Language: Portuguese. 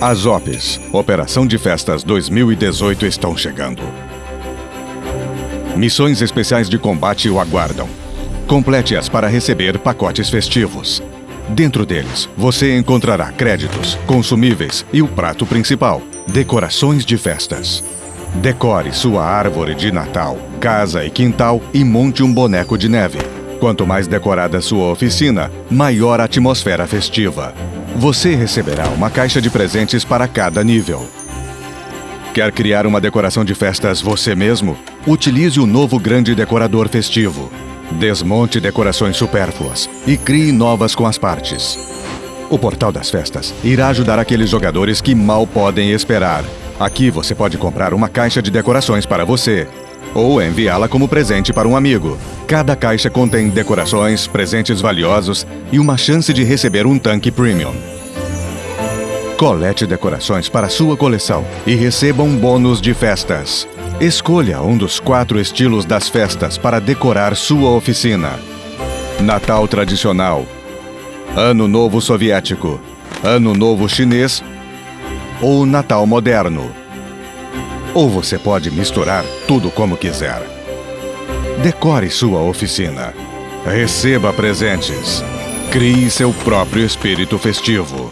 As OPs, Operação de Festas 2018, estão chegando. Missões especiais de combate o aguardam. Complete-as para receber pacotes festivos. Dentro deles, você encontrará créditos, consumíveis e o prato principal, decorações de festas. Decore sua árvore de Natal, casa e quintal e monte um boneco de neve. Quanto mais decorada sua oficina, maior a atmosfera festiva. Você receberá uma caixa de presentes para cada nível. Quer criar uma decoração de festas você mesmo? Utilize o novo grande decorador festivo. Desmonte decorações supérfluas e crie novas com as partes. O Portal das Festas irá ajudar aqueles jogadores que mal podem esperar. Aqui você pode comprar uma caixa de decorações para você ou enviá-la como presente para um amigo. Cada caixa contém decorações, presentes valiosos e uma chance de receber um tanque premium. Colete decorações para sua coleção e receba um bônus de festas. Escolha um dos quatro estilos das festas para decorar sua oficina. Natal tradicional, Ano Novo soviético, Ano Novo chinês ou Natal moderno. Ou você pode misturar tudo como quiser. Decore sua oficina. Receba presentes. Crie seu próprio espírito festivo.